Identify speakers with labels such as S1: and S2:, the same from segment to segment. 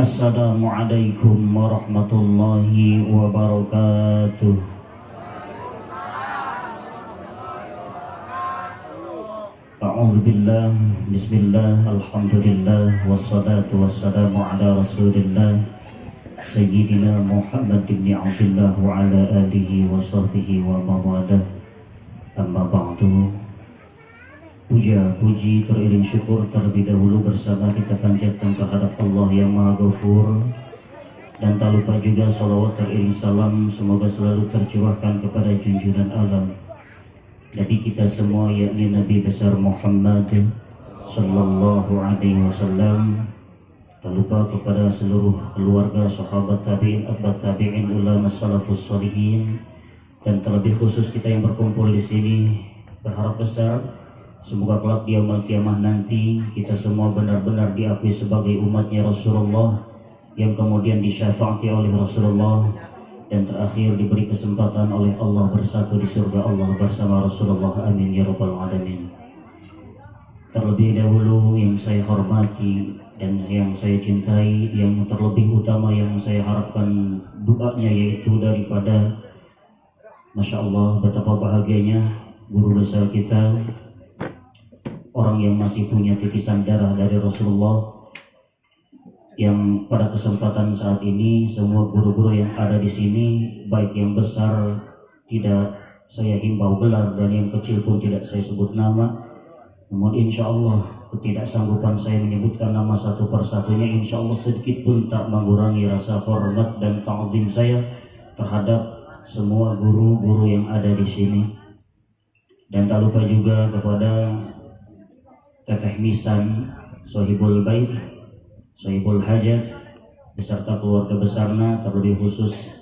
S1: Assalamualaikum warahmatullahi wabarakatuh A'udzu billah Bismillah Alhamdulillah Wassalatu wassalamu ala Rasulillah Sayyidina Muhammad bin Abdullah wa ala alihi wa sahbihi wa mawadah Amma ba'du Puja, puji, teriring syukur terlebih dahulu bersama kita panjatkan terhadap Allah yang Maha Ghafur. Dan tak lupa juga salawat teriring salam semoga selalu tercurahkan kepada junjungan alam. Nabi kita semua yakni Nabi besar Muhammad Sallallahu Alaihi Wasallam Tak lupa kepada seluruh keluarga sahabat tabi'in, abad tabi'in, ulama salafus salihin. Dan terlebih khusus kita yang berkumpul di sini berharap besar Semoga kelak di yaumul kiamah nanti kita semua benar-benar diakui sebagai umatnya Rasulullah yang kemudian disyafaati oleh Rasulullah dan terakhir diberi kesempatan oleh Allah bersatu di surga Allah bersama Rasulullah. Amin ya rabbal alamin. Terlebih dahulu yang saya hormati dan yang saya cintai yang terlebih utama yang saya harapkan doanya yaitu daripada Masya Allah betapa bahagianya guru besar kita orang yang masih punya titisan darah dari Rasulullah yang pada kesempatan saat ini semua guru-guru yang ada di sini baik yang besar tidak saya himbau gelar dan yang kecil pun tidak saya sebut nama. Namun insya Allah ketidaksanggupan saya menyebutkan nama satu persatunya insya Allah sedikit pun tak mengurangi rasa hormat dan ta'zim saya terhadap semua guru-guru yang ada di sini. Dan tak lupa juga kepada Teteh Misan Sohibul Bait Sohibul Hajat beserta keluarga besarnya terlebih khusus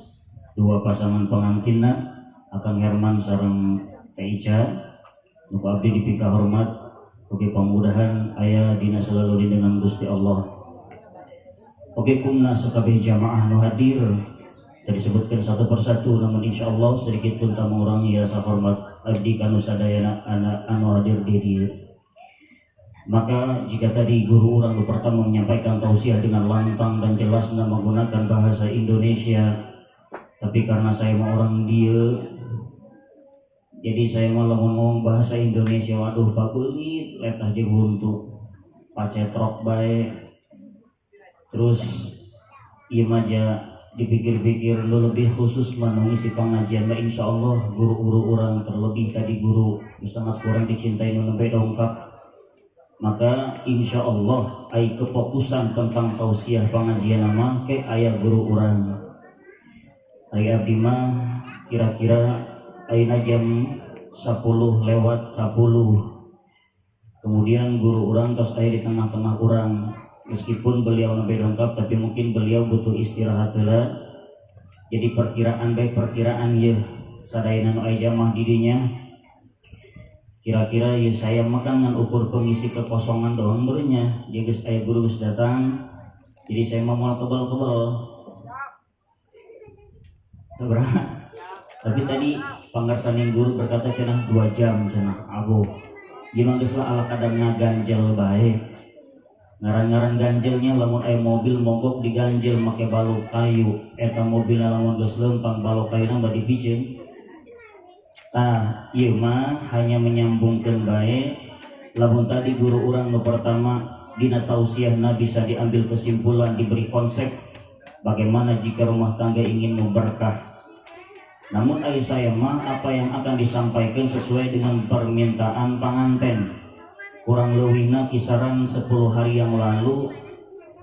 S1: dua pasangan pengantinna Akang Herman sarang Teica Nuku abdi dipika hormat Oke pemudahan ayah dina selalu dengan Gusti Allah. Oke kumna sekabeh jamaah nu hadir disebutkan satu persatu namun insya Allah sedikit pun tak mengurangi rasa hormat abdi kanu sadayana anak anu hadir di dia maka jika tadi guru orang pertama menyampaikan tausiah dengan lantang dan jelas dan menggunakan bahasa Indonesia, tapi karena saya mau orang dia, jadi saya malah ngomong bahasa Indonesia. Waduh, pak belit, lihat aja untuk pacetrok baik. Terus iya aja dipikir-pikir lu lebih khusus mengisi pengajian nah insya Allah guru-guru orang terlebih tadi guru sangat kurang dicintai menempe dongkap maka insya Allah ay kefokusan tentang tausiah pengajian nama ke ayah guru orang ayah abdi kira-kira ayah jam 10 lewat 10 kemudian guru orang terus ayah di tengah-tengah orang meskipun beliau lebih lengkap tapi mungkin beliau butuh istirahat lah jadi perkiraan baik perkiraan ya sadainan ayah jamah didinya kira-kira ya saya makan dengan ukur pengisi kekosongan doang bernya dia guys ayah guru guys datang. Jadi saya mau mau kebal-kebal seberapa tapi tadi pangarsan yang guru berkata cenah dua jam cenah abu. Gimana guys lah ala kadang ngaganjel baik ngaran-ngaran ganjelnya lamun ayah mobil mogok diganjel make balok kayu. Eta mobil lamun geus lempang balok kayu nambah dipicin Nah, mah hanya menyambungkan baik. Lamun tadi guru orang no pertama dina tausiah bisa diambil kesimpulan diberi konsep bagaimana jika rumah tangga ingin memberkah. Namun ayah saya mah apa yang akan disampaikan sesuai dengan permintaan pengantin? Kurang lebihnya kisaran 10 hari yang lalu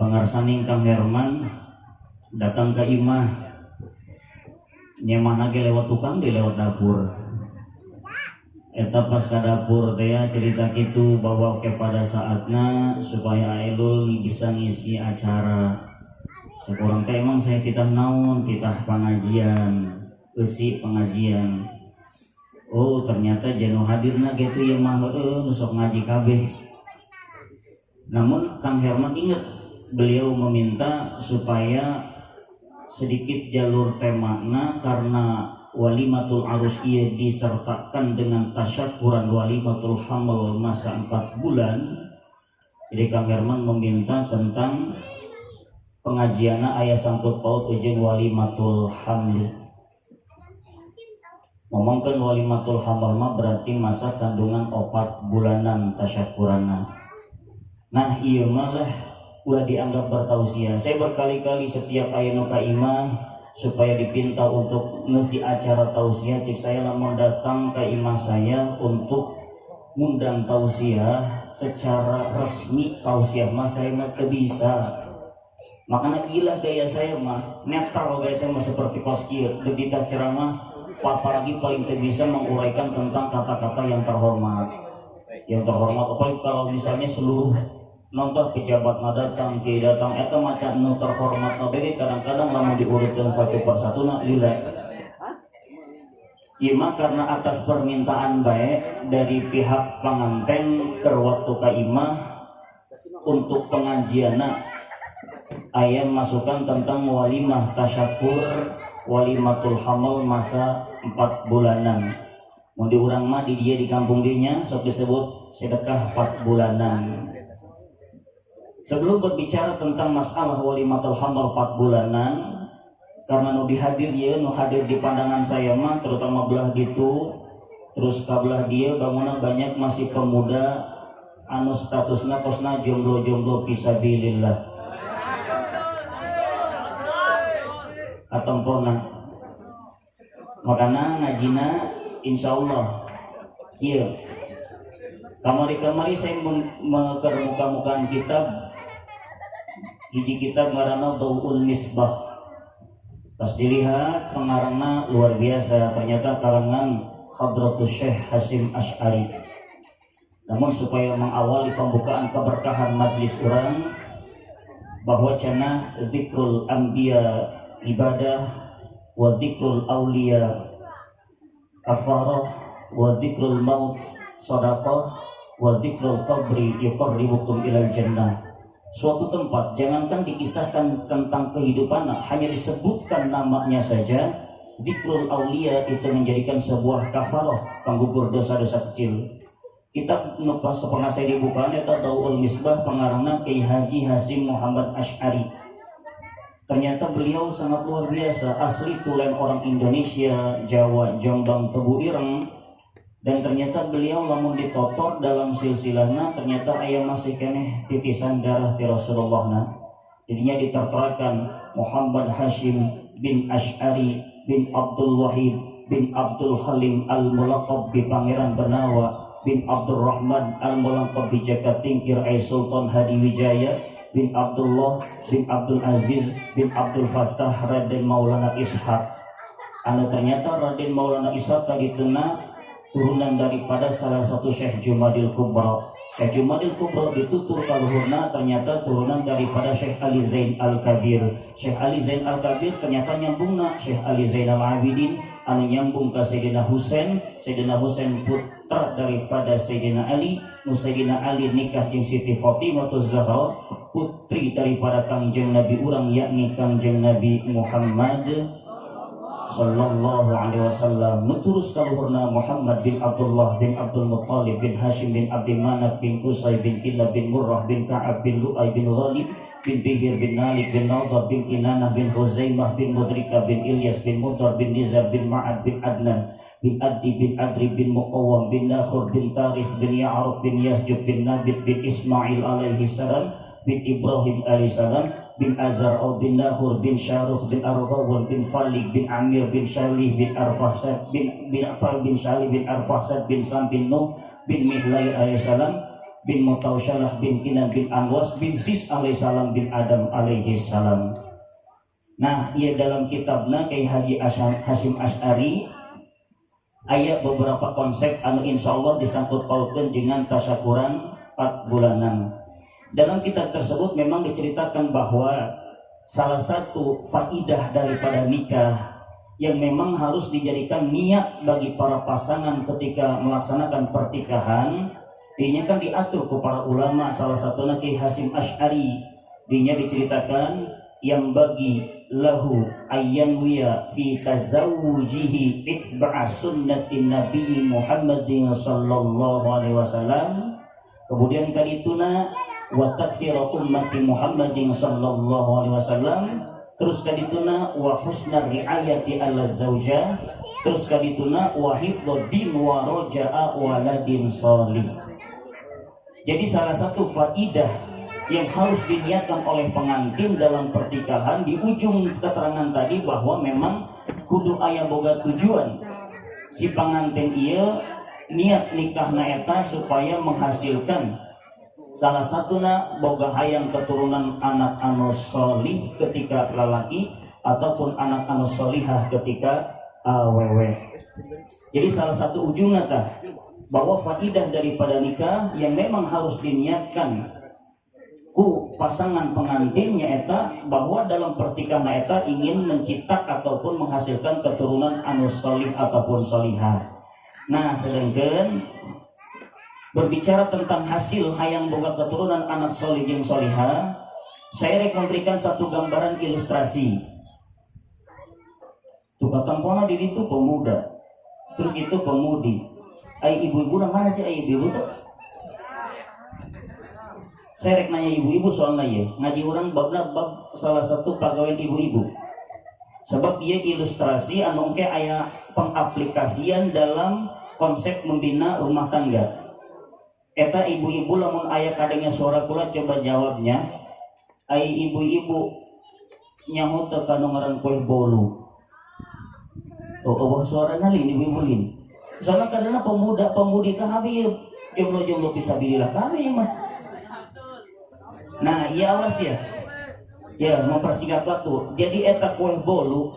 S1: pengarsaning Kang Herman datang ke imah. Nyaman lagi lewat tukang di lewat dapur eta pas ke dapur teh ya, cerita gitu bahwa oke pada saatnya supaya Ailul bisa ngisi acara. Sekurang teh emang saya titah naon titah pengajian usi pengajian. Oh ternyata jenuh hadirna gitu yang mah nusok ngaji kabeh. Namun Kang Herman ingat beliau meminta supaya sedikit jalur temana karena walimatul arus ia disertakan dengan tasyakuran walimatul hamil masa 4 bulan. Jadi Kang Herman meminta tentang pengajian ayah sangkut paut ujian walimatul hamli ngomongkan walimatul hamil mah berarti masa kandungan opat bulanan tasyakurana. Nah iya malah udah dianggap bertausia saya berkali-kali setiap ayah nuka imah supaya dipinta untuk ngisi acara tausiah. Cik saya lama datang ke imah saya untuk ngundang tausiah secara resmi. Tausiah mah saya nggak bisa. Makanya gila gaya saya mah netral gaya saya mah seperti koskir begitu ceramah apalagi paling bisa menguraikan tentang kata-kata yang terhormat. Yang terhormat apalagi kalau misalnya seluruh nonton pejabat datang ke datang. Itu macam nu terhormat nabi kadang-kadang mau diurutkan satu persatu nak lila Ima karena atas permintaan baik dari pihak pengantin ke waktu ke imah untuk pengajian ayat masukkan tentang walimah tasyakur walimatul hamal masa 4 bulanan. Mau diurang mah di dia di kampung dinya sok disebut sedekah 4 bulanan sebelum berbicara tentang masalah walimatul hamal 4 bulanan karena nu dihadir ya nu hadir di pandangan saya mah terutama belah gitu terus kabelah dia bangunan banyak masih pemuda anu statusnya kosna jomblo-jomblo pisabilillah katompona makanya ngajina insya Allah. Iya. Kamari-kamari saya mengeker muka-mukaan kitab hiji kitab ngarana Dawul Misbah pas dilihat pengarangnya luar biasa. Ternyata karangan Hadratus Syekh Hasim Ash'ari. Namun supaya mengawali pembukaan keberkahan majlis orang bahwa cana zikrul anbiya ibadah wa dzikrul awliya kafarah wa dzikrul maut sadaqah wa dzikrul qabri yuqarribukum ilal jannah suatu tempat. Jangankan dikisahkan tentang kehidupan hanya disebutkan namanya saja dzikrul awliya itu menjadikan sebuah kafarah penggugur dosa-dosa kecil. Kitab nupas pernah saya dibuka eta Daul Misbah pengarangna Kiai Haji Hasim Muhammad Ash'ari. Ternyata beliau sangat luar biasa, asli tulen orang Indonesia, Jawa, Jombang, Tebu Ireng. Dan ternyata beliau lamun ditotor dalam silsilahnya, ternyata ayah masih kene titisan darah di Rasulullah. Nah. Jadinya diterterakan Muhammad Hashim bin Ash'ari bin Abdul Wahid bin Abdul Halim al-Mulaqab bi Pangeran Bernawa bin Abdul Rahman al-Mulaqab bi Jakatingkir Ay Sultan Hadi Wijaya bin Abdullah bin Abdul Aziz bin Abdul Fattah Raden Maulana Ishaq anu ternyata Raden Maulana Ishaq tadi kena turunan daripada salah satu Syekh Jumadil Kubra Syekh Jumadil Kubra ditutur kaluhurna ternyata turunan daripada Syekh Ali Zain Al-Kabir. Syekh Ali Zain Al-Kabir ternyata nyambungna Syekh Ali Zain Al-Abidin anu nyambung ke Sayyidina Husain. Sayyidina Husain putra daripada Sayyidina Ali. Nu Sayyidina Ali nikah jeung Siti Fatimah Zahra putri daripada kangjeng Nabi urang yakni kangjeng Nabi Muhammad sallallahu alaihi wasallam. Nuturus kaluhurna Muhammad bin Abdullah bin Abdul Muttalib bin Hashim bin Abdi Manaf bin Qusay bin Kilab bin Murrah bin Ka'ab bin Lu'ay bin Ghalib bin Bihir bin Malik bin Nadar bin Kinanah bin Khuzaimah bin Mudrika bin Ilyas bin Mudar bin Nizar bin Ma'ad bin Adnan bin Addi bin Adri bin Muqawam bin Nakhur bin Tarif bin Ya'ruf bin Yasjub bin Nabit bin Ismail alaihi salam bin Ibrahim alaihissalam bin Azar bin Nahur bin Syaruh bin Arghawal bin Falik bin Amir bin Shalih bin Arfahsad bin bin Apal bin Shalih bin Arfahsad bin Sam bin Nuh bin Mihlai alaihissalam bin Mutausyalah bin Kinan bin Anwas bin Sis alaihissalam bin Adam alaihissalam Nah, ia dalam kitabnya Kiai Haji Hasim Ash'ari ayat beberapa konsep anu insya Allah disangkut pautkan dengan tasyakuran 4 bulanan dalam kitab tersebut memang diceritakan bahwa salah satu faidah daripada nikah yang memang harus dijadikan niat bagi para pasangan ketika melaksanakan pertikahan ini kan diatur ke para ulama salah satu Naki Hasim Ash'ari. Dinya diceritakan yang bagi lahu ayyan wiya fi tazawujihi itba'a sunnatin nabi Muhammadin sallallahu alaihi wasallam kemudian kadituna wa takfira ummati Muhammadin sallallahu alaihi wasallam. Terus kadituna wa husna riayati ala terus kadituna wa hifdhu din wa roja'a waladin salih. Jadi salah satu faidah yang harus diniatkan oleh pengantin dalam pernikahan di ujung keterangan tadi bahwa memang kudu ayah boga tujuan. Si pengantin ia niat nikah naeta supaya menghasilkan salah satunya boga hayang keturunan anak anu solih ketika lelaki ataupun anak anu solihah ketika awewe jadi salah satu ujungnya tah bahwa faidah daripada nikah yang memang harus diniatkan ku pasangan pengantinnya eta bahwa dalam pertikahan eta ingin mencipta ataupun menghasilkan keturunan anu solih ataupun solihah Nah, sedangkan berbicara tentang hasil hayang boga keturunan anak solih yang soliha, saya berikan satu gambaran ilustrasi. Tuh tampona di itu pemuda, terus itu pemudi. Ay ibu-ibu mana sih ay ibu-ibu tuh? Saya rek nanya ibu-ibu soalnya ya, ngaji orang babna bab salah satu pegawai ibu-ibu. Sebab dia ilustrasi anu ayah pengaplikasian dalam konsep membina rumah tangga. Eta ibu-ibu lamun ayah kadangnya suara kula coba jawabnya. Ay ibu-ibu nyaho teka ngaran kue bolu. Oh, oh suara nali ibu-ibu lin. Soalnya kadang pemuda pemudi kah habib. Jomblo-jomblo bisa bililah kami mah. Nah iya awas ya ya mempersingkat waktu. Jadi eta kue bolu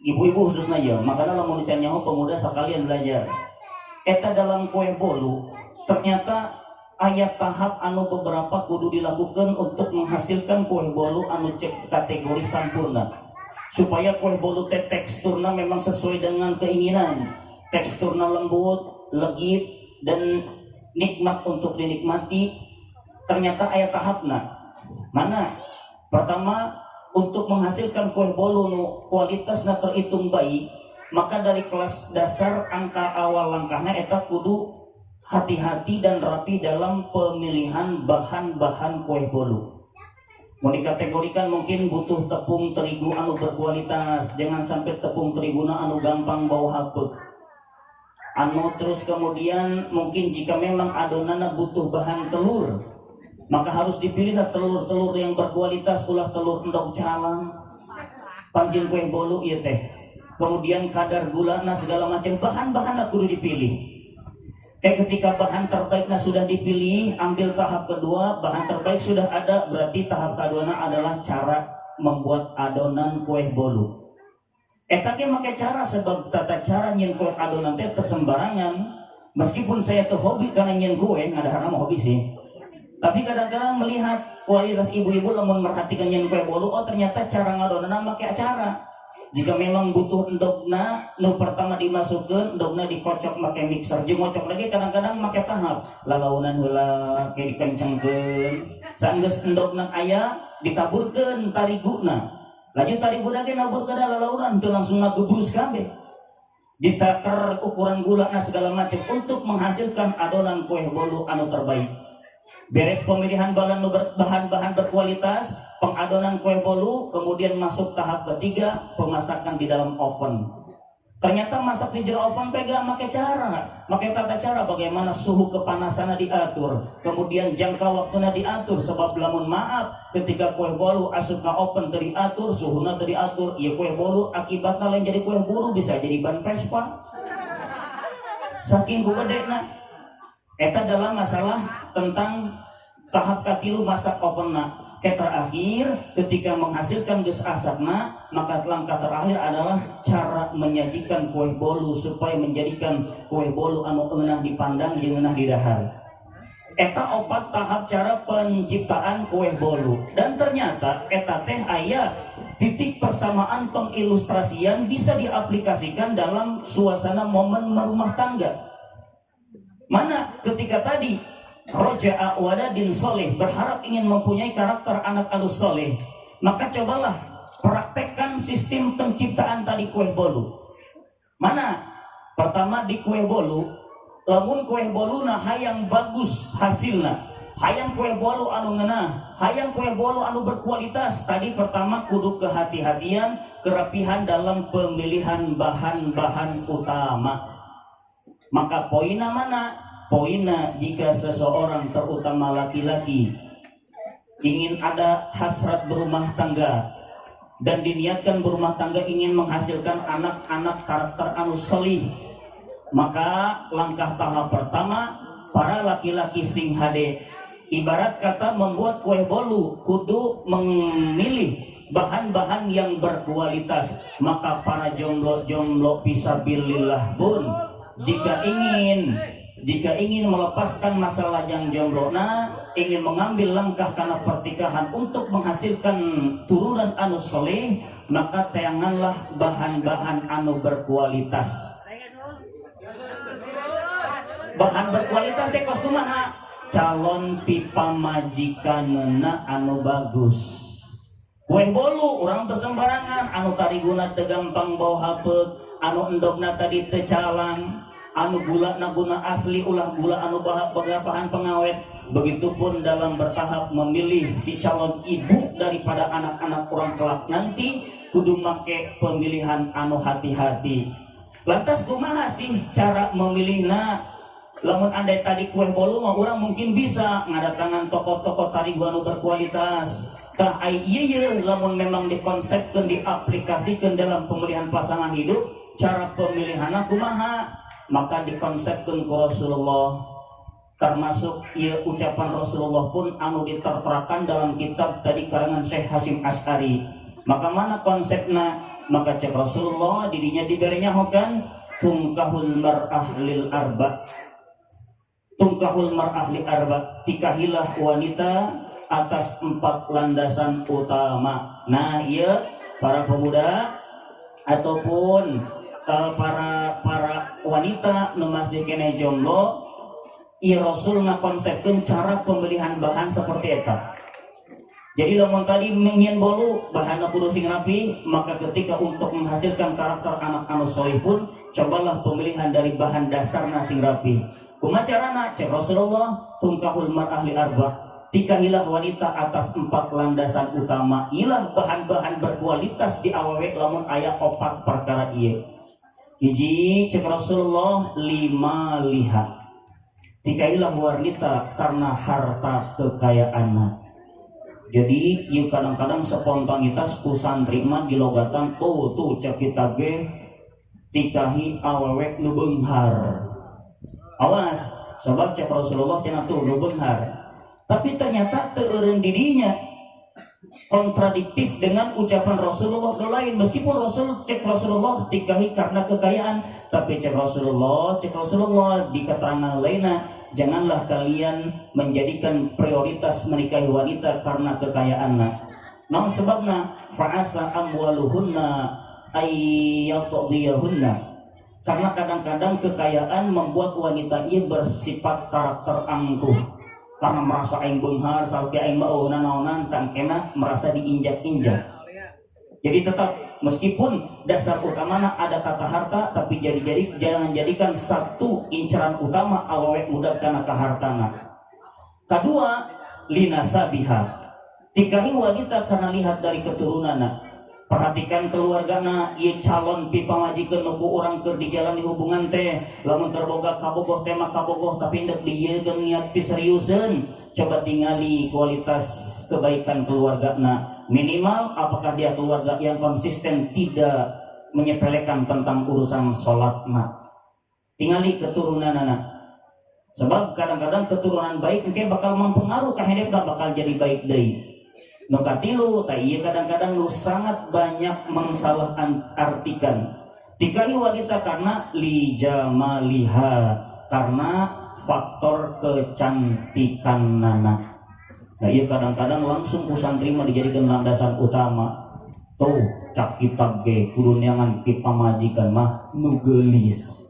S1: ibu-ibu khususnya ya makanya mau nyaho pemuda sekalian belajar. Eta dalam kue bolu ternyata ayat tahap anu beberapa kudu dilakukan untuk menghasilkan kue bolu anu cek kategori sempurna supaya kue bolu te teksturnya memang sesuai dengan keinginan. Teksturnya lembut legit dan nikmat untuk dinikmati. Ternyata ayat tahapnya mana pertama untuk menghasilkan kue bolu nu kualitasnya terhitung baik maka dari kelas dasar angka awal langkahnya eta kudu hati-hati dan rapi dalam pemilihan bahan-bahan kue bolu mau dikategorikan mungkin butuh tepung terigu anu berkualitas jangan sampai tepung terigu anu gampang bau haput. Anu terus kemudian mungkin jika memang adonannya butuh bahan telur maka harus dipilih telur-telur yang berkualitas ulah telur endok calang. Panjang kue bolu iya teh. Kemudian kadar gula nah segala macam bahan-bahan kudu dipilih. Kayak ketika bahan terbaiknya sudah dipilih ambil tahap kedua bahan terbaik sudah ada berarti tahap kedua adalah cara membuat adonan kue bolu. Eh tapi pakai cara sebab tata cara nyen kue adonan teh kesembarangan meskipun saya tuh hobi karena nyen kue ada karena mau hobi sih tapi kadang-kadang melihat kualitas ibu-ibu lamun merhatikan yang kue bolu. Oh ternyata cara ngadonana pakai acara. Jika memang butuh endokna nu pertama dimasukkan endokna dikocok pakai mixer. Jeung lagi kadang-kadang pakai tahap. Lalaunan heula kayak dikencengkeun. Saenggeus endokna aya ditaburkeun tariguna lanjut tariguna ge naburkeun lalaunan teu langsung ngagebrus kabeh. Ditaker ukuran gula nah segala macam untuk menghasilkan adonan kue bolu anu terbaik beres pemilihan bahan bahan-bahan berkualitas pengadonan kue bolu kemudian masuk tahap ketiga pemasakan di dalam oven. Ternyata masak di dalam oven pegang pakai cara. Pakai tata cara bagaimana suhu kepanasannya diatur. Kemudian jangka waktunya diatur sebab lamun maaf ketika kue bolu asup ke oven teriatur suhunya teriatur ya kue bolu akibatnya lain jadi kue bolu bisa jadi ban pespa saking gue gede Eta adalah masalah tentang tahap katilu masak ovenna. Ke terakhir ketika menghasilkan ges asapna maka langkah terakhir adalah cara menyajikan kue bolu supaya menjadikan kue bolu anu eunah dipandang jeung eunah didahar. Eta opat tahap cara penciptaan kue bolu dan ternyata eta teh ayat titik persamaan pengilustrasian bisa diaplikasikan dalam suasana momen merumah tangga Mana ketika tadi Roja Waladin Soleh berharap ingin mempunyai karakter anak alus soleh maka cobalah praktekkan sistem penciptaan tadi kue bolu. Mana? Pertama di kue bolu lamun kue boluna hayang bagus hasilnya hayang kue bolu anu ngenah hayang kue bolu anu berkualitas. Tadi pertama kudu kehati-hatian kerapihan dalam pemilihan bahan-bahan utama maka poinnya mana? Poinnya jika seseorang terutama laki-laki ingin ada hasrat berumah tangga dan diniatkan berumah tangga ingin menghasilkan anak-anak karakter anu solih maka langkah tahap pertama para laki-laki sing hade ibarat kata membuat kue bolu kudu memilih bahan-bahan yang berkualitas maka para jomblo-jomblo bisa bilillah pun jika ingin jika ingin melepaskan masalah yang jomblo nah ingin mengambil langkah karena pertikahan untuk menghasilkan turunan anu soleh maka tayanganlah bahan-bahan anu berkualitas. Bahan berkualitas teh kos calon pipa majikan anu bagus. Kue bolu orang tersembarangan anu tadi guna tegampang bawa hapet. Anu endokna tadi tecalang anu gula naguna asli ulah gula anu bagapahan pengawet. Begitupun dalam bertahap memilih si calon ibu daripada anak-anak orang kelak. Nanti kudu make pemilihan anu hati-hati. Lantas kumaha sih cara memilih? Nah lamun andai tadi kue bolu mah orang mungkin bisa ngadatangan toko-toko tadi anu berkualitas. Tah ai iya lamun memang dikonsepkan diaplikasikan dalam pemilihan pasangan hidup cara pemilihan kumaha maka dikonsepkan ke Rasulullah termasuk ia ucapan Rasulullah pun anu diterterakan dalam kitab tadi karangan Syekh Hasim Askari maka mana konsepnya? Maka cek Rasulullah dirinya diberinya hokan tungkahul mar'ah lil arba. Tungkahul mar'ah lil arba tikahilah wanita atas empat landasan utama. Nah iya para pemuda ataupun uh, para para wanita masih kene jomblo i Rasul ngakonsepkan cara pemilihan bahan seperti itu jadi lamun tadi ingin bolu bahan kudu sing rapi maka ketika untuk menghasilkan karakter anak anu soleh pun cobalah pemilihan dari bahan dasar nasi rapi. Kumacarana cek Rasulullah tungkahul ahli arba. Tikahilah wanita atas empat landasan utama. Ilah bahan-bahan berkualitas di awewe lamun ayat opat perkara iya Iji cek Rasulullah lima lihat. Tikailah wanita karena harta kekayaannya. Jadi yuk kadang-kadang spontanitas ku santri di logatan oh tuh cek kita ge tikahi awewek nu beunghar awas sebab cek Rasulullah cenah tuh nu beunghar tapi ternyata teureun didinya kontradiktif dengan ucapan Rasulullah. Lain meskipun Rasul cek Rasulullah tikahi karena kekayaan tapi cek Rasulullah cek Rasulullah di keterangan lainnya janganlah kalian menjadikan prioritas menikahi wanita karena kekayaannya. Nah sebabnya fa'asa amwaluhunna ayyatudiyahunna karena kadang-kadang kekayaan membuat wanita ini bersifat karakter angkuh karena merasa aing benghar salki aing mauna naonan tangkena merasa diinjak-injak. Jadi tetap meskipun dasar utamanya ada kata harta tapi jadi-jadi jangan jadikan satu incaran utama awet muda karena kehartana kedua lina sabiha. Tikahi wanita karena lihat dari keturunannya perhatikan keluarga na ia calon pipa majikan nuku orang ker di jalan hubungan teh. Lamun terboga kabogoh tema kabogoh tapi ndak dia niat piseriusen coba tinggali kualitas kebaikan keluarga na minimal apakah dia keluarga yang konsisten tidak menyepelekan tentang urusan sholat na tinggali keturunan anak sebab kadang-kadang keturunan baik mungkin bakal mempengaruhi hidup dan bakal jadi baik deh Nukatilu iya kadang-kadang lu sangat banyak mengsalah artikan. Tikahi wanita karena lijamaliha Karena faktor kecantikan nana. Nah iya kadang-kadang langsung usan terima dijadikan landasan utama. Tuh cak kitab ge kurunyangan pipa majikan mah nugelis.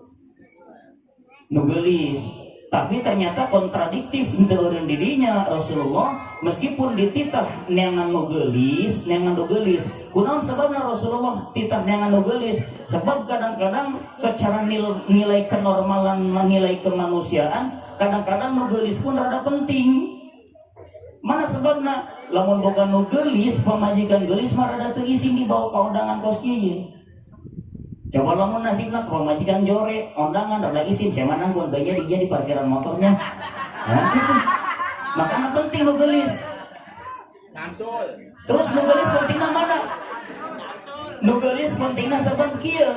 S1: Nugelis tapi ternyata kontradiktif turun dirinya Rasulullah. Meskipun dititah neangan nugelis neangan nugelis kunaon sebabnya Rasulullah titah neangan nugelis sebab kadang-kadang secara nilai, nilai kenormalan nilai kemanusiaan kadang-kadang nugelis pun rada penting. Mana sebabnya? Lamun boga nugelis pemajikan gelis mah rada terisi di bawah kaundangan kos kieu Coba lamun nasibnya kalau majikan jore, undangan, rada isin, saya mana gue dia di parkiran motornya. Nah, gitu. Makanya penting lu gelis. Terus lu gelis pentingnya mana? Lu gelis pentingnya sebab kia.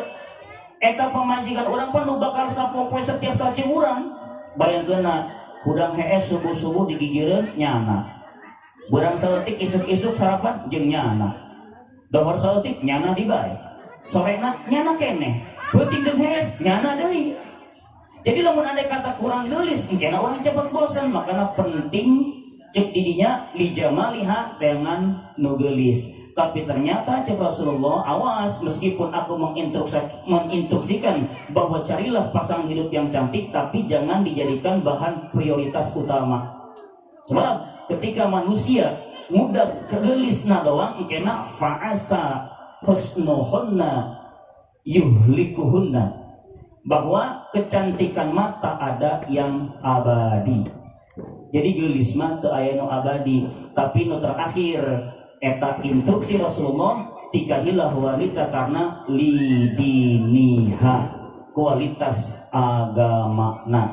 S1: Eta pemajikan orang pun lu bakal sapopoe setiap saja orang. Bayangkan hudang HS subuh-subuh digigireun nyana. Berang seletik isuk-isuk sarapan jeng nyana. Domor seletik nyana dibayar sorena nyana kene penting dehes nyana deh jadi lamun ada kata kurang gelis karena orang cepat bosan makanya penting cek didinya lijama lihat dengan nugelis tapi ternyata cek Rasulullah awas meskipun aku menginstruksikan bahwa carilah pasangan hidup yang cantik tapi jangan dijadikan bahan prioritas utama. Sebab ketika manusia mudah kegelis na doang kena faasa husnuhunna yuhlikuhunna. Bahwa kecantikan mata ada yang abadi. Jadi gelis mah teu aya abadi. Tapi nu terakhir eta instruksi Rasulullah tikahilah wanita karena lidiniha kualitas agama nah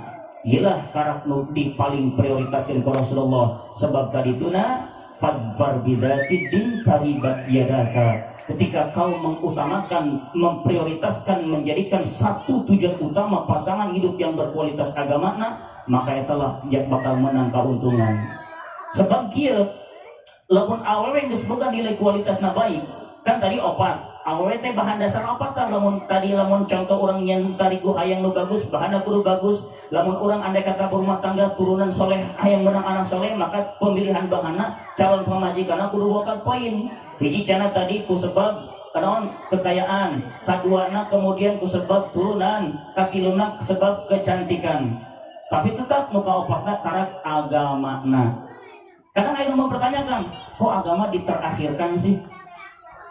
S1: ilah karak nu di paling prioritaskan ke Rasulullah. Sebab tadi tuna fadfar bidati din taribat yadaka ketika kau mengutamakan, memprioritaskan, menjadikan satu tujuan utama pasangan hidup yang berkualitas agama, nah, maka itulah yang bakal menang keuntungan. Sebab kia, lamun awewe yang nilai kualitas baik, kan tadi opat, awewe teh bahan dasar opat kan, lamun tadi lamun contoh orang yang tadi ku hayang lu bagus, bahan aku bagus, lamun orang andai kata berumah tangga turunan soleh, hayang menang anak soleh, maka pemilihan bahana calon pemajikan aku bakal poin hiji cana tadi ku sebab kanon kekayaan kaduana kemudian ku sebab turunan kakiluna sebab kecantikan. Tapi tetap muka opakna karak agama na kadang ayo mempertanyakan kok agama diterakhirkan sih?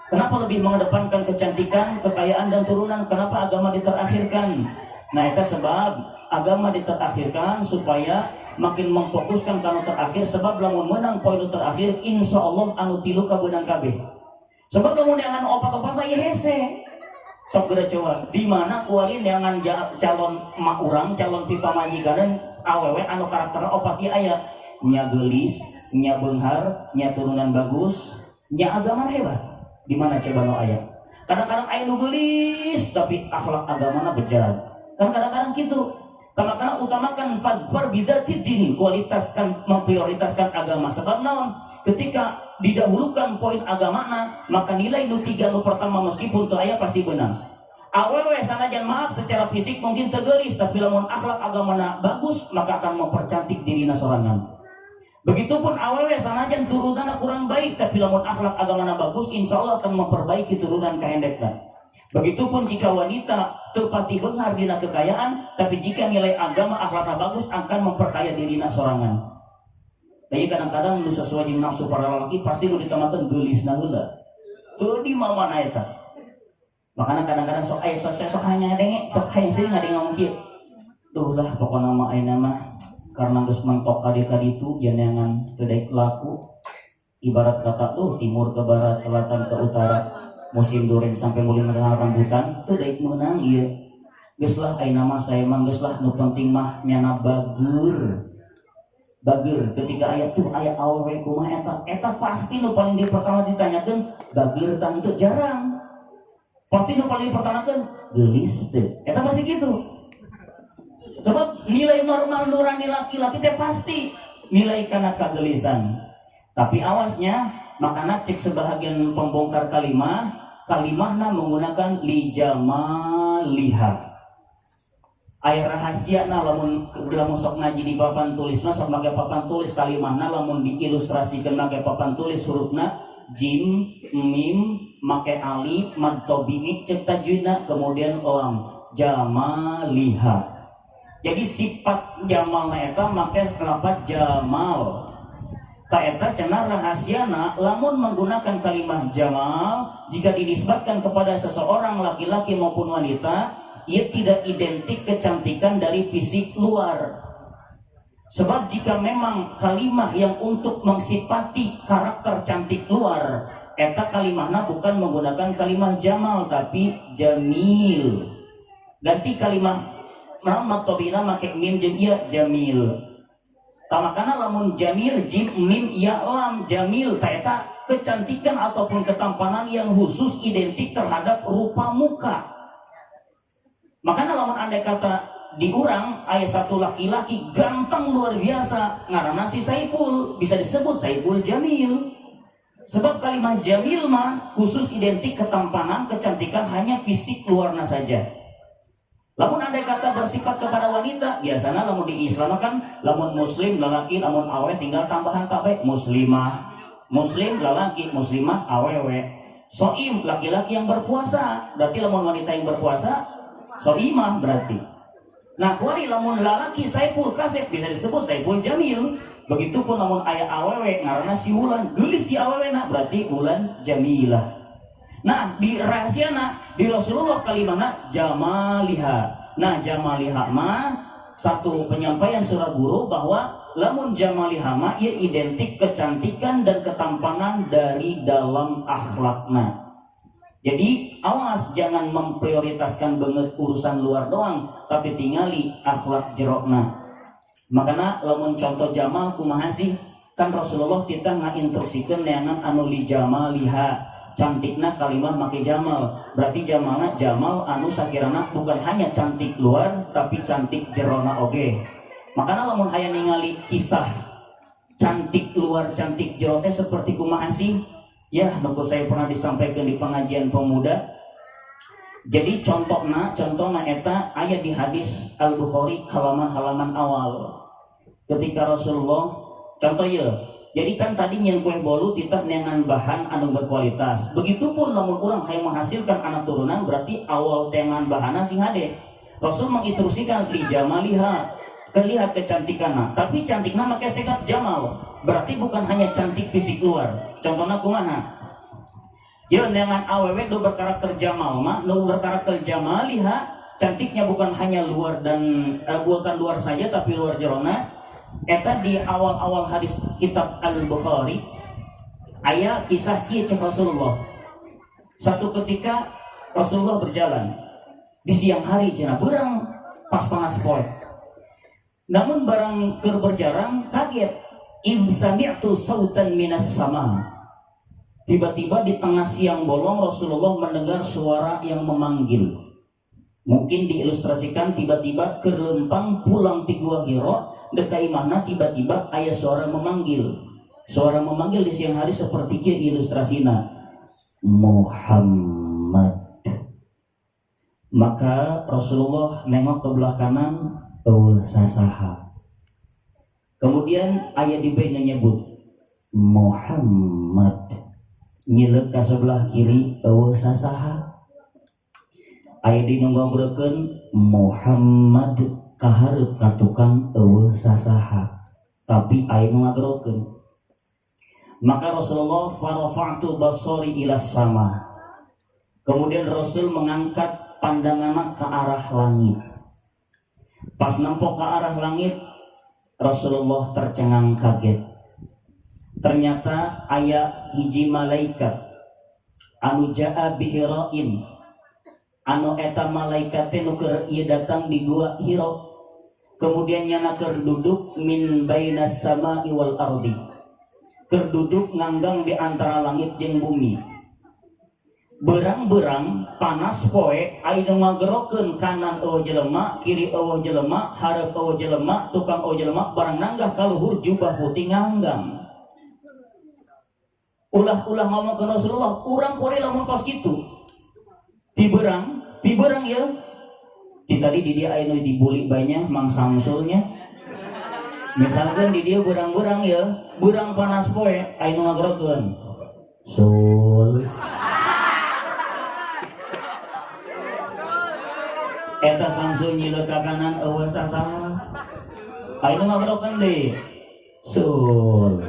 S1: Kenapa lebih mengedepankan kecantikan kekayaan dan turunan? Kenapa agama diterakhirkan? Nah itu sebab agama diterakhirkan supaya makin memfokuskan kanu terakhir sebab lamun menang poin terakhir insya Allah anu tilu kabenang kabeh. Sebab lamun yang anu opat-opat ya hese. Sok gede coba. Di mana kualin yang calon mak urang calon pipa majikan awewe anu karakter opat ya ayah nya gelis nya benghar nya turunan bagus nya agama hebat. Di mana coba no ayah? Kadang-kadang ayah nu gelis tapi akhlak agama berjalan. Kan kadang-kadang gitu karena utamakan fadfar bidatidin kualitaskan memprioritaskan agama. Sebab naon? Ketika didahulukan poin agama maka nilai nu tiga nu pertama meskipun itu ayah pasti benar awewe sanajan maaf secara fisik mungkin tegelis tapi lamun akhlak agama bagus maka akan mempercantik diri sorangan. Begitupun awewe sanajan turunan kurang baik tapi lamun akhlak agama bagus insya Allah akan memperbaiki turunan kehendaknya Begitupun jika wanita tepati benghar dina kekayaan, tapi jika nilai agama akhlaknya bagus akan memperkaya dirinya sorangan. Tapi kadang-kadang lu sesuai dengan nafsu para lelaki pasti lu ditamakan gelis nahula. Tuh di mama naeta. Makanya kadang-kadang sok ayah sok sok hanya denge sok hayang sih nggak ngomong kieu. Tuh lah pokoknya nama ayah nama karena geus mentok kadi kadi itu jangan kedai laku ibarat kata tuh timur ke barat selatan ke utara musim duren sampai mulai mendengar rambutan tuh daik menang iya. Geus lah nama saya mah geus lah nu penting mah nyana bagur bagur ketika ayat tuh ayat awewe kumah eta eta pasti nu paling di pertama ditanyakan bagur tang itu jarang. Pasti nu paling dipertanyakan gelis deh eta pasti gitu. Sebab nilai normal nurani laki-laki teh pasti nilai karena kegelisan tapi awasnya makanya cek sebahagian pembongkar kalimah kalimahna menggunakan lijamaliha air rahasia na lamun lamun sok ngaji di papan tulis na sok pakai papan tulis kalimahna lamun diilustrasikan pakai papan tulis hurufna jim mim make alif mad tabi'i cek tajwidna kemudian lam jamaliha. Jadi sifat jamal eta make lapat jamal Taeta cena rahasiana lamun menggunakan kalimat jamal jika dinisbatkan kepada seseorang laki-laki maupun wanita ia tidak identik kecantikan dari fisik luar. Sebab jika memang kalimat yang untuk mengsifati karakter cantik luar eta kalimahna bukan menggunakan kalimat jamal tapi jamil. Ganti kalimat nama tobina make mim jeung iya jamil tamakana lamun jamil jim mim ya lam jamil taeta kecantikan ataupun ketampanan yang khusus identik terhadap rupa muka. Makanya lamun anda kata diurang ayat satu laki-laki ganteng luar biasa ngarana si Saiful bisa disebut Saiful Jamil. Sebab kalimat Jamil mah khusus identik ketampanan kecantikan hanya fisik luarnya saja lamun anda kata bersifat kepada wanita biasanya lamun di Islam kan lamun muslim lelaki lamun awe tinggal tambahan tabe muslimah. Muslim lelaki muslimah awewe. Soim laki-laki yang berpuasa berarti lamun wanita yang berpuasa soimah berarti. Nah kuari lamun lelaki saipul kasep bisa disebut saipul jamil. Begitupun lamun ayah awewe karena si wulan gelis si awewe nah berarti wulan jamilah. Nah di rahasiana di Rasulullah kalimana jamaliha. Nah jamaliha ma satu penyampaian surah guru bahwa lamun jamaliha ma ia identik kecantikan dan ketampanan dari dalam akhlakna. Jadi awas jangan memprioritaskan banget urusan luar doang, tapi tinggali akhlak jerokna. Makanya lamun contoh jamal kumaha sih? Kan Rasulullah kita instruksikan neangan anu li jamaliha cantiknya kalimat make jamal. Berarti jamalnya jamal anu sakirana bukan hanya cantik luar tapi cantik jerona oke okay. makanya lamun hayang ningali kisah cantik luar cantik jerote seperti kumaha sih? Ya nunggu saya pernah disampaikan di pengajian pemuda. Jadi contohnya contohnya eta ayat di hadis Al Bukhari halaman-halaman awal. Ketika Rasulullah contoh ya jadi kan tadi yang kue bolu titah dengan bahan anu berkualitas. Begitupun namun orang yang menghasilkan anak turunan berarti awal dengan bahan sing hade. Rasul menginstruksikan li jamaliha kelihat kecantikan tapi cantiknya makai sekat jamal. Berarti bukan hanya cantik fisik luar. Contohnya kumaha? Ya dengan aww do berkarakter jamal mah do berkarakter jamaliha cantiknya bukan hanya luar dan uh, bukan luar saja tapi luar jerona Eta di awal-awal hadis kitab Al-Bukhari ayat kisah kisah Rasulullah. Satu ketika Rasulullah berjalan di siang hari cina berang pas panas poe namun barang ker berjarang kaget. In sami'tu sautan minas sama. Tiba-tiba di tengah siang bolong Rasulullah mendengar suara yang memanggil Mungkin diilustrasikan tiba-tiba kerempang pulang di gua Hiro dekai mana tiba-tiba ayah suara memanggil. Suara memanggil di siang hari seperti kia ilustrasina. Muhammad. Maka Rasulullah nengok ke belah kanan, oh sasaha. Kemudian ayah di nyebut Muhammad. Nyilek ke sebelah kiri, oh sasaha ngobrolkeun Muhammad kaharep ka tukang eueuh sasaha. Tapi ngagrokeun maka Rasulullah farafa'tu basari ila sama. Kemudian Rasul mengangkat pandangan ke arah langit. Pas nampok ke arah langit Rasulullah tercengang kaget. Ternyata ayat hiji malaikat anu jaa bihirain anu eta malaikat nuker ia datang di gua hiro? Kemudian nyana duduk min bainas sama iwal ardi. Kerduduk nganggang di antara langit jeng bumi. Berang-berang panas poe aina ngagerokeun kanan eueuh jelema kiri eueuh jelema hareup eueuh jelema tukang eueuh jelema barang nanggah kaluhur jubah putih nganggang. Ulah-ulah ngomong ke Rasulullah urang kore lamun kos gitu tiberang tiberang ya. Di tadi di dia ayo dibuli banyak mang samsulnya. Misalkan di dia burang-burang ya burang panas poe ayo ngagrokeun sul. Eta Samsul nyileuk ka kanan eueuh sasaha ayeuna ngagerokeun deui sul.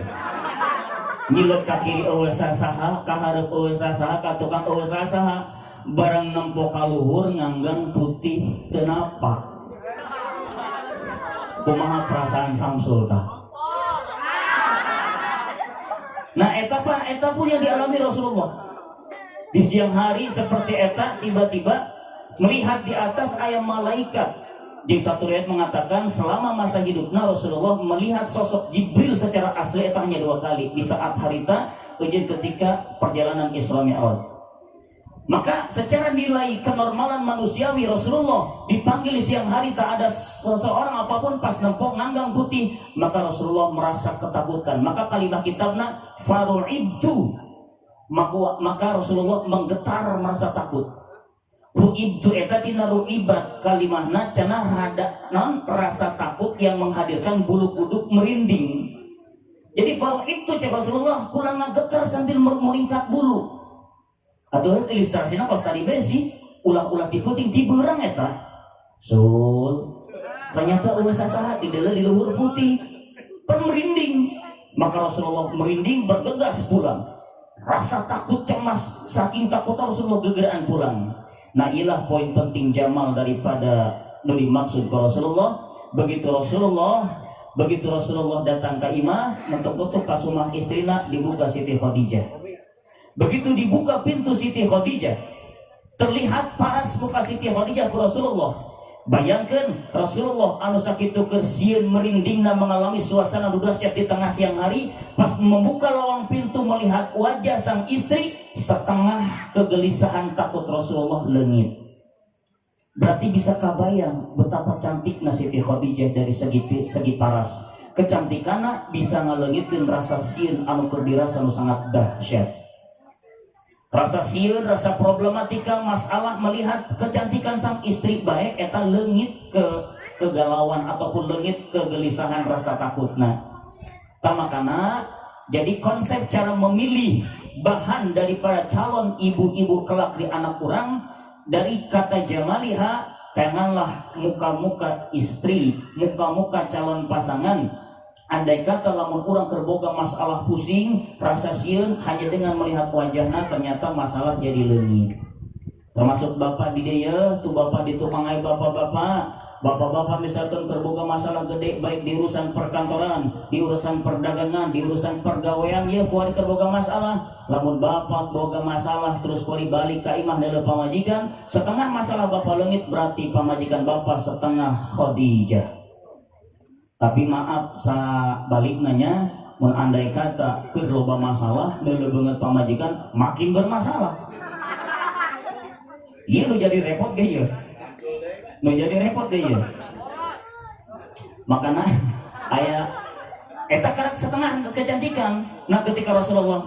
S1: Nyileuk ka kiri eueuh sasaha ka hareup eueuh sasaha ka tukang eueuh sasaha barang nempo ka luhur nganggang putih teu napa kumaha perasaan Samsul Nah, eta apa? Eta pun yang dialami Rasulullah. Di siang hari seperti eta tiba-tiba melihat di atas ayam malaikat. Di satu riwayat mengatakan selama masa hidupnya Rasulullah melihat sosok Jibril secara asli hanya dua kali di saat harita ujian ketika perjalanan Isra Mi'raj. Maka secara nilai kenormalan manusiawi Rasulullah dipanggil siang hari tak ada seseorang apa pun pas nempok nganggang putih maka Rasulullah merasa ketakutan. Maka kalimat kitabna faru'ibtu maka, maka Rasulullah menggetar merasa takut. Ru'ibtu eta tina ru'ibat. Kalimahna cana hada non rasa takut yang menghadirkan bulu kuduk merinding. Jadi faru'ibtu cek Rasulullah kurang getar sambil meringkat bulu atau ilustrasinya pas tadi besi ulah-ulah di puting di berang eta sul ternyata ulah sasaha di dalam di luhur putih pan merinding maka Rasulullah merinding bergegas pulang. Rasa takut cemas saking takut Rasulullah gegeraan pulang. Nah ilah poin penting jamal daripada nu dimaksud ke Rasulullah. Begitu Rasulullah begitu Rasulullah datang ke imah mentok-mentok kasumah istrina dibuka Siti Khadijah Begitu dibuka pintu Siti Khadijah, terlihat paras muka Siti Khadijah ke Rasulullah. Bayangkan Rasulullah anu sakitu kersieun merindingna mengalami suasana dahsyat di tengah siang hari pas membuka lawang pintu melihat wajah sang istri setengah kegelisahan takut Rasulullah lengit. Berarti bisa kabayang betapa cantiknya Siti Khadijah dari segi segi paras. Kecantikannya bisa ngalengitkeun rasa sieun anu keur dirasa anu sangat dahsyat rasa siun rasa problematika masalah melihat kecantikan sang istri baik eta lengit ke kegalauan ataupun lengit kegelisahan rasa takutna tamakana jadi konsep cara memilih bahan daripada calon ibu-ibu kelak di anak kurang dari kata jamaliha pengenlah muka-muka istri muka-muka calon pasangan Andai kata lamun kurang terboga masalah pusing, rasa siun hanya dengan melihat wajahnya ternyata masalah jadi lengit. Termasuk bapak di dia, tuh bapak di tukangai bapak-bapak, bapak-bapak misalkan terboga masalah gede baik di urusan perkantoran, di urusan perdagangan, di urusan pergawean, ya kuari terboga masalah. Lamun bapak boga masalah terus kuari balik ke imah dalam pamajikan, setengah masalah bapak lengit berarti pamajikan bapak setengah Khadijah tapi maaf sa balik nanya andai kata ke loba masalah neuleuh banget pamajikan makin bermasalah. Iya lu jadi repot gak ya lu jadi repot gak ya makanya ayah eta karak setengah kecantikan. Nah ketika Rasulullah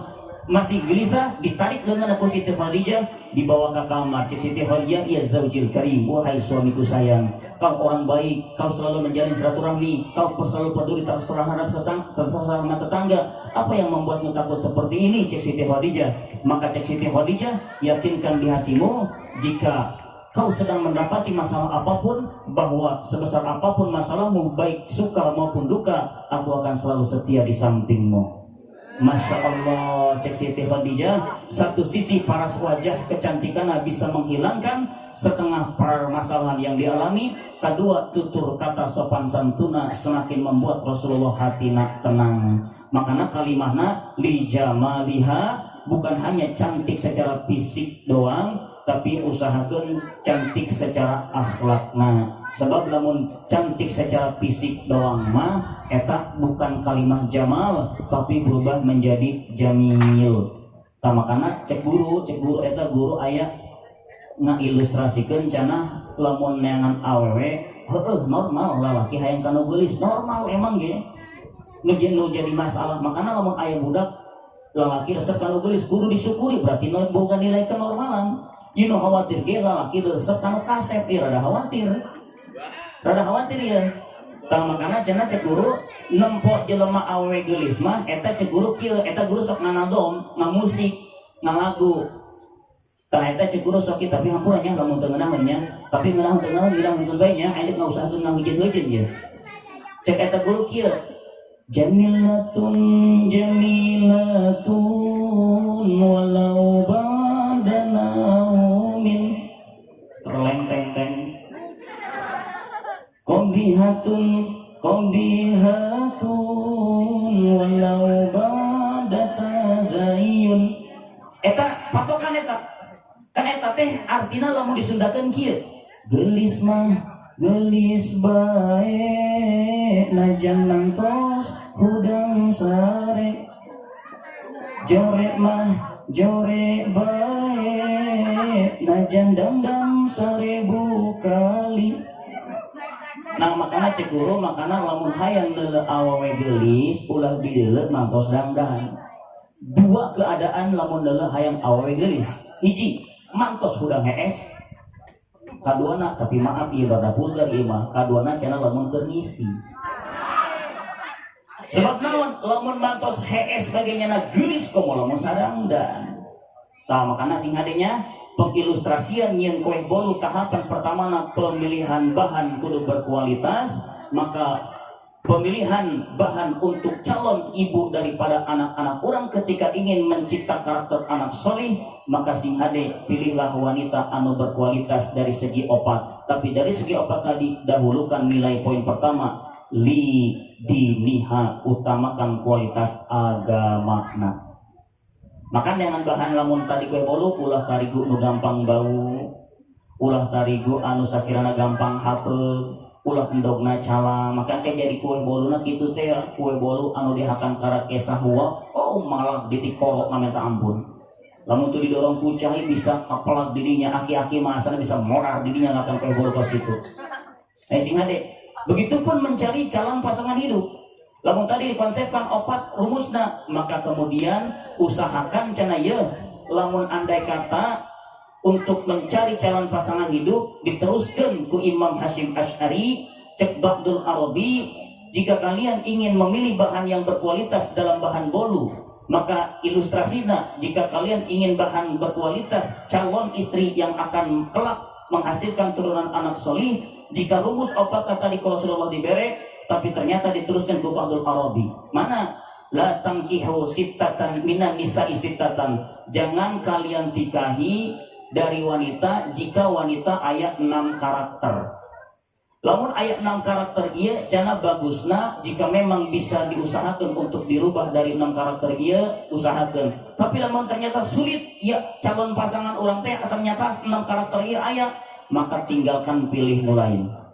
S1: masih gelisah ditarik dengan aku Siti Khadijah dibawa ke kamar. Cik Siti Khadijah ya zaujil karim. Wahai suamiku sayang kau orang baik kau selalu menjalin silaturahmi kau selalu peduli terserah sesang terserah tetangga. Apa yang membuatmu takut seperti ini cik Siti Khadijah maka cik Siti Khadijah yakinkan di hatimu jika kau sedang mendapati masalah apa pun bahwa sebesar apa pun masalahmu baik suka maupun duka aku akan selalu setia di sampingmu Masya Allah cek Siti Khadijah. Satu sisi paras wajah kecantikan bisa menghilangkan setengah permasalahan yang dialami. Kedua tutur kata sopan santuna semakin membuat Rasulullah hati nak tenang. Makanya kalimahna li jamaliha bukan hanya cantik secara fisik doang tapi usahakan cantik secara akhlak. Nah sebab namun cantik secara fisik doang mah eta bukan kalimat jamal tapi berubah menjadi jamil. Tak makanya cek guru cek guru eta guru ayah ilustrasikan cana lamun neangan awewe heeh normal lalaki hayang kanu gelis. Normal emang ge. Nu jadi masalah. Makanya lamun ayah budak lalaki resep gelis guru disyukuri berarti bukan nilai kenormalan you khawatir ge lalaki resep kanu kasep. Ya rada khawatir. Rada khawatir ya tang makana cenah cek guru nempok jelema awewe geulis mah eta cek guru kieu eta guru sok nganadom ngamusik ngalagu. Tah eta cek sok tapi hampurannya lamun teu ngeunaheunnya, tapi ngeunaheun teu ngeunaheun ngeunaheun bae nya, aya ngausahakeun ngaheujeun-heujeun ya. Cek eta guru kieu. Jamilatun jamilatun walau Qadihatun walau badata zayyun. Eta patokan eta. Kan teh artinya lamun disundakeun kieu. Gelis mah gelis bae najan nangtos hudang sare. Jore mah jore bae najan dandang seribu kali Nah makanya cek guru makanya lamun hayang lele awawe gelis ulah didelet mantos dangdang dua keadaan lamun lele hayang awawe gelis. Hiji mantos hudang hees. Kaduana tapi maaf iya rada vulgar iya mah. Kaduana cina lamun kernisi sebab naon lamun mantos hees bagainya na gelis komo lamun sarang dan tah makana sing hadenya pengilustrasian yang kue bolu tahapan pertama na pemilihan bahan kudu berkualitas maka pemilihan bahan untuk calon ibu daripada anak-anak orang ketika ingin mencipta karakter anak solih maka sing hade pilihlah wanita anu berkualitas dari segi opat. Tapi dari segi opat tadi dahulukan nilai poin pertama li diniha utamakan kualitas agama makan dengan bahan lamun tadi kue bolu ulah tarigu nu gampang bau ulah tarigu anu sakirana gampang hapel ulah endogna cala. Maka teh jadi kue boluna gitu teh ya. kue bolu anu dihakan karat kesah huwa oh malah ditikorok minta ampun. Lamun tuh didorong kucai bisa apalak didinya aki-aki masa bisa morar didinya akan kue bolu pas itu. Eh sing ade begitupun mencari calon pasangan hidup lamun tadi dikonsepkan opat rumusna maka kemudian usahakan cana ya lamun andai kata untuk mencari calon pasangan hidup diteruskan ke Imam Hashim Ash'ari cek Ba'dul Arabi jika kalian ingin memilih bahan yang berkualitas dalam bahan bolu maka ilustrasinya jika kalian ingin bahan berkualitas calon istri yang akan kelak menghasilkan turunan anak soli jika rumus obat kata di Rasulullah dibere tapi ternyata diteruskan ke Ba'dul Arabi mana? La tangkihu sittatan minan nisa sittatan. Jangan kalian tikahi dari wanita jika wanita ayat 6 karakter. Lamun ayat 6 karakter iya jana bagusna. Jika memang bisa diusahakan untuk dirubah dari 6 karakter iya usahakan. Tapi lamun ternyata sulit ya calon pasangan orang teh ternyata 6 karakter iya ayat maka tinggalkan pilih lain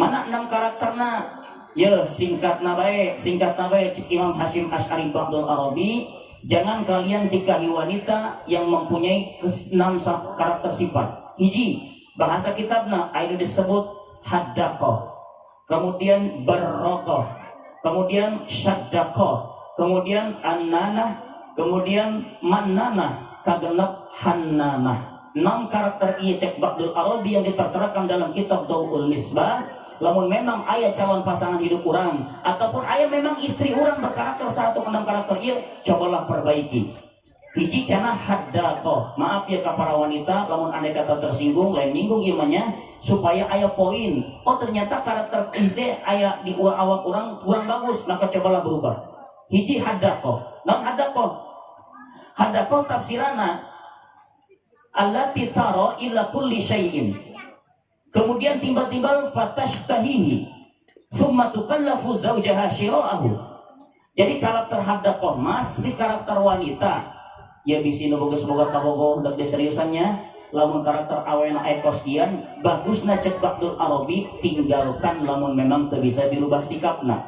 S1: mana 6 karakterna ya singkat nabae singkat nabae Imam Hashim Ash'ari Ba'dul Arabi. Jangan kalian tikahi wanita yang mempunyai enam karakter sifat. Hiji, bahasa kitabna ada disebut haddakoh, kemudian berrokoh, kemudian syaddakoh, kemudian ananah, kemudian mananah, kagenap hannanah. Enam karakter ia cek Ba'dul Arabi yang diterterakan dalam kitab Dawul Misbah lamun memang ayah calon pasangan hidup orang ataupun ayah memang istri orang berkarakter satu enam karakter iya cobalah perbaiki. Hiji cana haddatoh maaf ya ke para wanita lamun andai kata tersinggung lain minggung imannya supaya ayah poin. Oh ternyata karakter istri ayah di awak orang kurang bagus maka cobalah berubah. Hiji haddatoh non haddatoh haddatoh tafsirana allati taro illa kulli syai'in Kemudian tiba-tiba tahihi Summa tukallafu zawjaha syira'ahu. Jadi karakter hadda mas si karakter wanita ya bisa boga semoga kabogo dak seriusannya lamun karakter awena ekos kian bagusna cek bakdul arabi tinggalkan lamun memang tak bisa dirubah sikapna.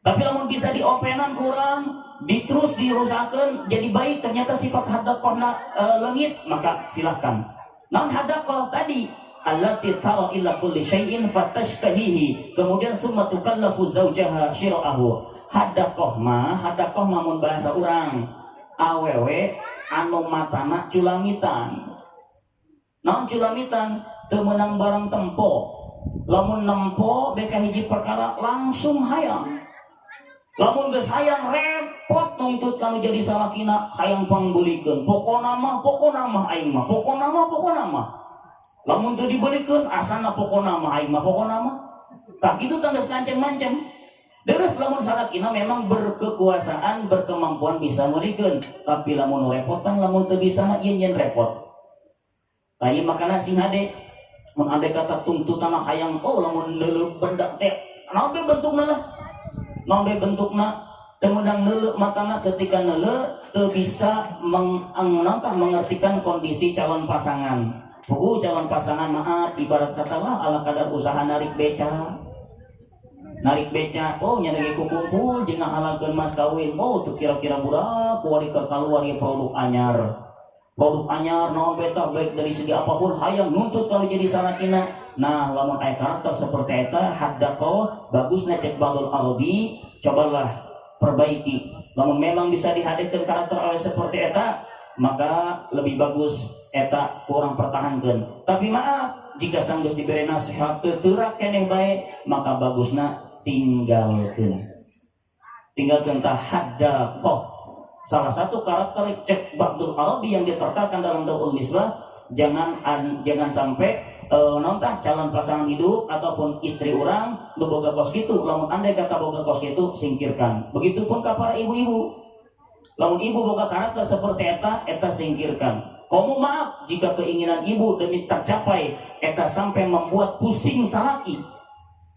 S1: Tapi lamun bisa diopenan kurang diterus dirusakan jadi baik ternyata sifat hadakohna e, lengit maka silahkan. Namun hadakoh tadi allati tara illa kulli syai'in fatashtahihi. Kemudian summa tukallafu zaujaha syira'ahu hadakoh ma hadakoh mamun bahasa orang awewe anu matana culamitan. Non culamitan? Temenang barang tempo. Lamun nempo beka hiji perkara langsung hayang. Lamun geus hayang repot nuntut kalau jadi salakina hayang pangbulikeun pokona mah pokona mah aing mah. Pokona mah pokona mah lamun teu dibelikeun asana pokona mah aing mah pokona mah. Tah kitu tanggas ngancem-ngancem Deres lamun salakina memang berkekuasaan berkemampuan bisa melikeun tapi lamun repotan lamun teu bisa mah ieu repot. Tanya makana sing hade mun ande kata tuntutan hayang oh lamun leuleuh benda teh naon bentukna lah? Nombe bentukna? Temenang nele matana ketika nele te bisa meng, mengertikan kondisi calon pasangan Pugu calon pasangan maaf ibarat katalah ala kadar usaha narik beca. Narik beca oh nyadagi kumpul jangan halalkan mas kawin. Oh tuh kira-kira budak kuari keluar produk anyar. Produk anyar non beta baik dari segi apa pun hayang nuntut kalau jadi salakina nah lamun ayat karakter seperti eta haddako bagusnya cek balul arabi cobalah perbaiki. Namun memang bisa dihadirkan karakter awal seperti eta maka lebih bagus eta kurang pertahankan tapi maaf jika sanggus diberi nasihat terak keneh baik maka bagusnya tinggalkan tinggalkan haddako salah satu karakter cek Ba'dul Arabi yang ditertakan dalam Daul Misbah jangan jangan sampai uh, nontah calon pasangan hidup ataupun istri orang boga kos gitu lamun andai kata boga kos gitu singkirkan. Begitupun ke para ibu-ibu lamun ibu boga karakter seperti eta eta singkirkan kamu maaf jika keinginan ibu demi tercapai eta sampai membuat pusing salaki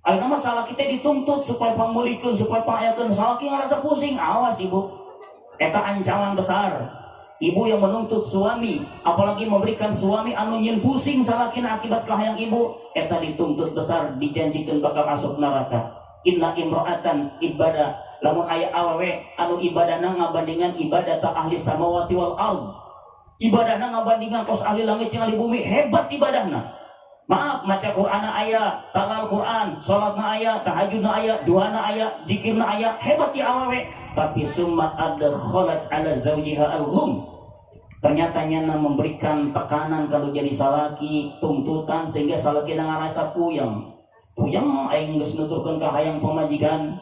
S1: Ayo nama salah kita dituntut supaya pangmulikun supaya pangayatun salaki ngerasa pusing awas ibu Eta ancaman besar. Ibu yang menuntut suami, apalagi memberikan suami anu nyen pusing salakina akibat kahayang ibu, eta dituntut besar dijanjikan bakal masuk neraka. Inna imro'atan ibadah lamun ayat awewe anu ibadahna ngabandingan ibadah ta ahli samawati wal ard. Ibadahna ngabandingan kos ahli langit jeung ahli bumi hebat ibadahna Maaf, maca Quran ayat, talal Quran, sholat na ayat, tahajud na ayat, dua na ayat, jikir na ayat, hebat ya awawe. Tapi summat ada kholat ala zawjiha al -hum. Ternyata nyana memberikan tekanan kalau jadi salaki, tuntutan sehingga salaki dengan rasa puyang. Puyang aing geus nuturkeun ka hayang pemajikan.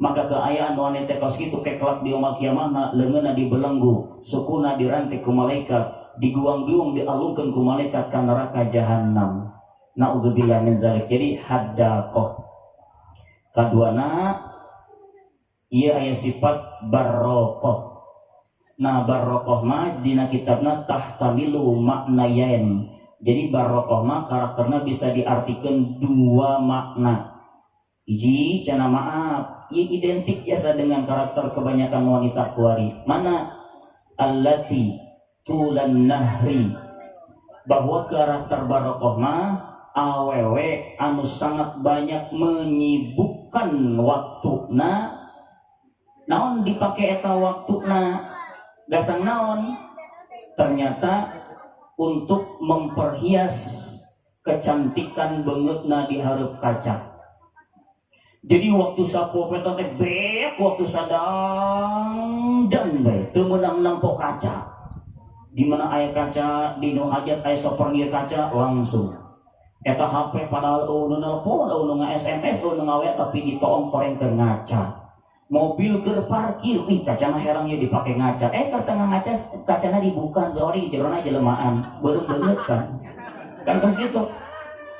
S1: Maka keayaan wanita kos itu kekelak di umat kiamah leungeunna dibelenggu, sukuna dirantai ku malaikat, diguang-guang dialungkan ku malaikat ke neraka jahanam naudzubillah min zalik. Jadi haddakoh kaduana ia ayat sifat barrokoh. Nah barrokoh ma dina kitabna tahtamilu maknayain jadi barrokoh ma karakternya bisa diartikan dua makna. Iji cana maaf. Ia identik biasa dengan karakter kebanyakan wanita kuari. Mana? Allati tulan nahri. Bahwa karakter barokoh mah awewe anu sangat banyak menyibukkan waktu na naon dipakai eta waktu na gasang naon? Ternyata untuk memperhias kecantikan na di harap kaca. Jadi waktu sapo teh waktu sadang dan baik temenang nampok kaca. Di mana ayah kaca di nu hajat ayah soperngir kaca langsung. Eta HP padahal oh nelpon oh nu SMS oh tapi ditoong koreng ke ngaca mobil ke parkir. Ih kacana herangnya dipakai ngaca. Eh ke tengah ngaca kacana dibuka. Dori jerona jelemaan. Baru banget kan? Kan terus gitu.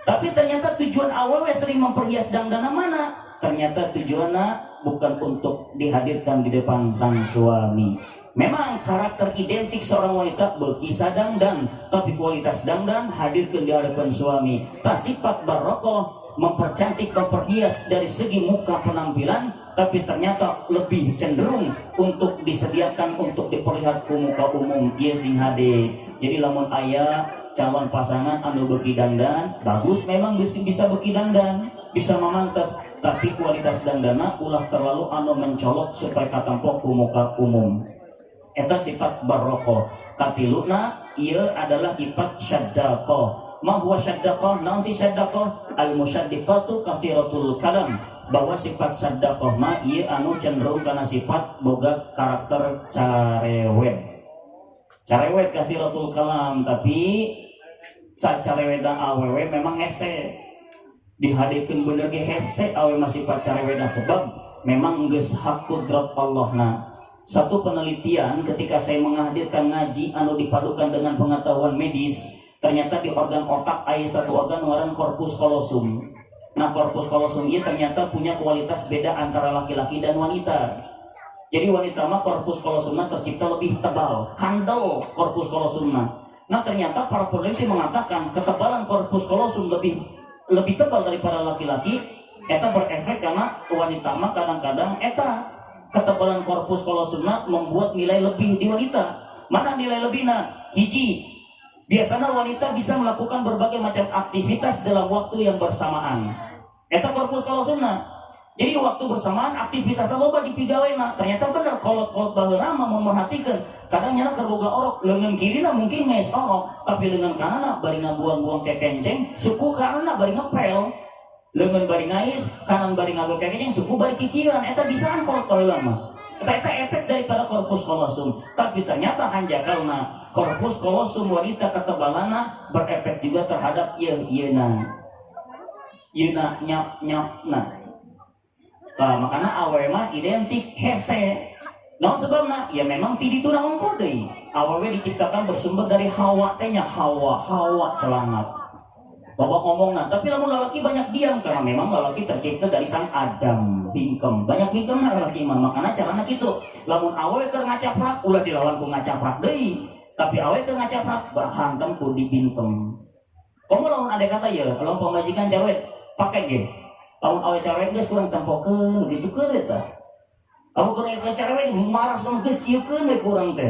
S1: Tapi ternyata tujuan awalnya sering memperhias dangdana mana? Ternyata tujuannya bukan untuk dihadirkan di depan sang suami. Memang karakter identik seorang wanita berkisah dangdang, tapi kualitas dangdang hadirkan di hadapan suami. Tak sifat barokoh, mempercantik, memperhias dari segi muka penampilan, tapi ternyata lebih cenderung untuk disediakan untuk diperlihat ke muka umum. Iya sing hade. Jadi lamun ayah calon pasangan anu beki dandan bagus memang bisa bisa beki dandan bisa memantas. Tapi kualitas dandana ulah terlalu anu mencolok supaya katampok ke muka umum. Eta sifat baroko. Katiluna ia adalah sifat syaddaqo ma huwa syaddaqo naon si al musyaddiqatu kathiratul kalam bahwa sifat syaddaqo ma ia anu cenderung karena sifat boga karakter carewet. Carewet kathiratul kalam tapi saat careweda awewe memang hese. Dihadirkan bener ge hese awe masih careweda sebab memang geus hakudrat Allah. Nah satu penelitian ketika saya menghadirkan ngaji anu dipadukan dengan pengetahuan medis ternyata di organ otak ada satu organ ngaran korpus kolosum nah korpus kolosum ini ternyata punya kualitas beda antara laki-laki dan wanita. Jadi wanita mah korpus kolosumna tercipta lebih tebal kandel korpus kolosumna nah ternyata para peneliti mengatakan ketebalan korpus kolosum lebih lebih tebal daripada laki-laki eta berefek karena wanita mah kadang-kadang eta. Ketebalan korpus kolosumna membuat nilai lebih di wanita. Mana nilai lebihna hiji biasanya wanita bisa melakukan berbagai macam aktivitas dalam waktu yang bersamaan. Eta korpus kolosumna jadi waktu bersamaan aktivitas loba di pigawena ternyata benar kolot-kolot baheula mah memperhatikan kadang nyana kerboga orok lengan kiri mungkin nges orok tapi lengan kanan bari ngabuang-buang ke kenceng suku kanan bari ngepel. Lengan bari ngais kanan bari ngabuang ke kenceng suku bari kikiran eta bisaan kolot baheula mah. Eta efek daripada korpus kolosum tapi ternyata hanjakalna korpus kolosum wanita ketebalana berefek juga terhadap iya iya Yuna nyap nyap nah Nah, makanya awewe mah identik hese. Nah sebabnya ya memang tidi itu naon kode. Awewe diciptakan bersumber dari hawa tehnya hawa hawa celangat. Bapak ngomong nah, tapi lamun lelaki banyak diam karena memang lelaki tercipta dari sang Adam bingkem. Banyak bingkem nah lelaki mah makanya caranya gitu. Lamun awewe keur ngacaprak ulah dilawan ku ngacaprak deui. Tapi awewe keur ngacaprak hantam ku di bingkem. Kamu lamun ada kata ya, kalau pemajikan cewek pakai game lamun awe cewek geus kurang tempokeun gitu keur eta Aku kurang eta cewek marah sama geus kieukeun we kurang teh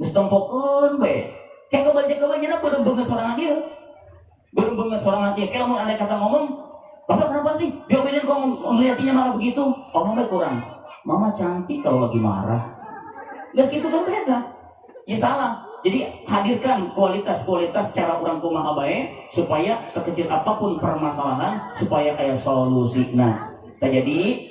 S1: geus tempokeun we kayak kebanyakan-kebanyakan belum banget sorangan dia belum banget sorangan dia kayak lamun ada kata ngomong Bapak kenapa sih? Diomelin kok ngeliatinya malah begitu? Ngomongnya kurang. Mama cantik kalau lagi marah. Gak gitu kan beda. Ya salah. Jadi hadirkan kualitas-kualitas cara orang kumaha bae supaya sekecil apa pun permasalahan supaya kayak solusi. Nah, jadi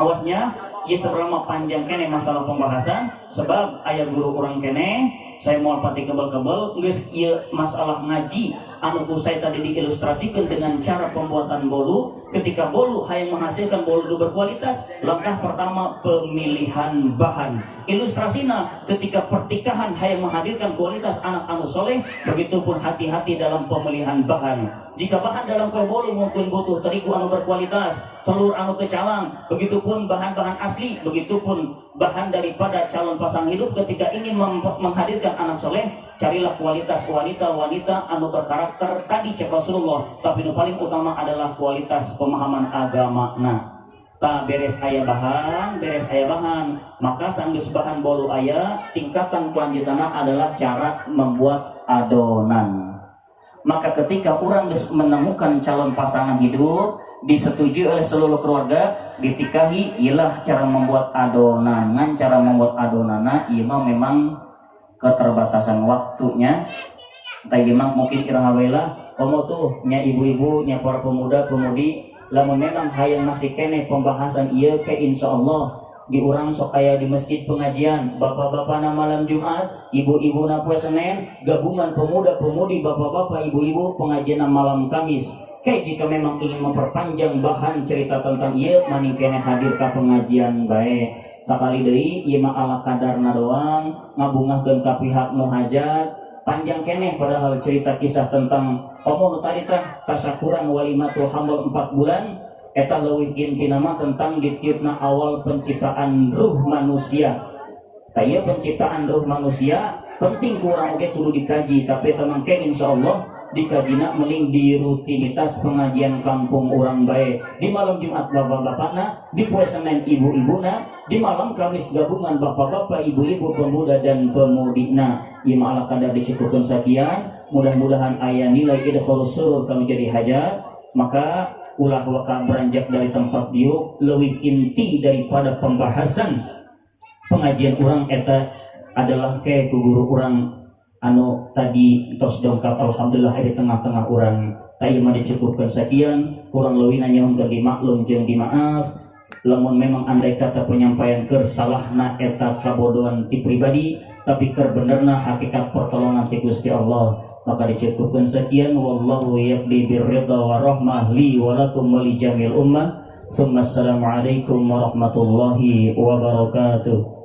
S1: awasnya ya seberapa panjang kene masalah pembahasan sebab ayah guru orang kene saya mau pati kebal-kebal guys iya masalah ngaji. Anu saya tadi diilustrasikan dengan cara pembuatan bolu. Ketika bolu hayang menghasilkan bolu berkualitas langkah pertama pemilihan bahan. Ilustrasinya ketika pertikahan hayang menghadirkan kualitas anak anu soleh begitupun hati-hati dalam pemilihan bahan jika bahan dalam kue bolu mungkin butuh terigu anu berkualitas telur anu kecalang begitupun bahan-bahan asli begitupun bahan daripada calon pasang hidup ketika ingin menghadirkan anak soleh carilah kualitas wanita-wanita anu berkarakter tadi cek Rasulullah. Tapi yang paling utama adalah kualitas pemahaman agama. Nah tak beres ayah bahan beres ayah bahan. Maka sanggus bahan bolu ayah tingkatan kelanjutannya adalah cara membuat adonan maka ketika orang menemukan calon pasangan hidup disetujui oleh seluruh keluarga ditikahi ialah cara membuat adonan cara membuat adonan iya memang keterbatasan waktunya. Tapi memang mungkin kira hawela kamu tuh nya ibu-ibu nya para pemuda pemudi. Lamun memang hayang masih kene pembahasan iya ke insya Allah diurang sok kaya di masjid pengajian bapak-bapak na malam Jumat ibu-ibu na puasa Senin gabungan pemuda pemudi bapak-bapak ibu-ibu pengajian na malam Kamis. Kayak jika memang ingin memperpanjang bahan cerita tentang iya maning kene hadir ke pengajian baik sekali deui ieu mah ala kadarna doang ngabungahkeun ka pihak nu hajat. Panjang keneh padahal cerita kisah tentang komo tadi tah tasyakuran walimatul hamal 4 bulan eta leuwih inti nama tentang ditiupna awal penciptaan ruh manusia. Kaya penciptaan ruh manusia penting kurang oke kudu dikaji. Tapi teman ke insya Allah dikajina mending di rutinitas pengajian kampung orang baik di malam Jumat bapak-bapakna di puasa Senin ibu-ibuna di malam Kamis gabungan bapak-bapak ibu-ibu pemuda dan pemudina ya malah kadar dicukupkan sekian. Mudah-mudahan ayah nilai idkhul surur kami jadi hajat maka ulah waka beranjak dari tempat diuk lebih inti daripada pembahasan. Pengajian orang eta adalah ke guru orang anu tadi tos dongkap alhamdulillah di tengah-tengah orang. Tadi mah dicukupkan sekian kurang lebih nanya untuk dimaklum jeng dimaaf. Lamun memang andai kata penyampaian ke salahna eta kabodohan di pribadi tapi ker benerna hakikat pertolongan ti Gusti Allah maka dicukupkan sekian wallahu yaqdi birridha wa rahmah li wa lakum jamil ummah. Thumma assalamu alaikum warahmatullahi wabarakatuh.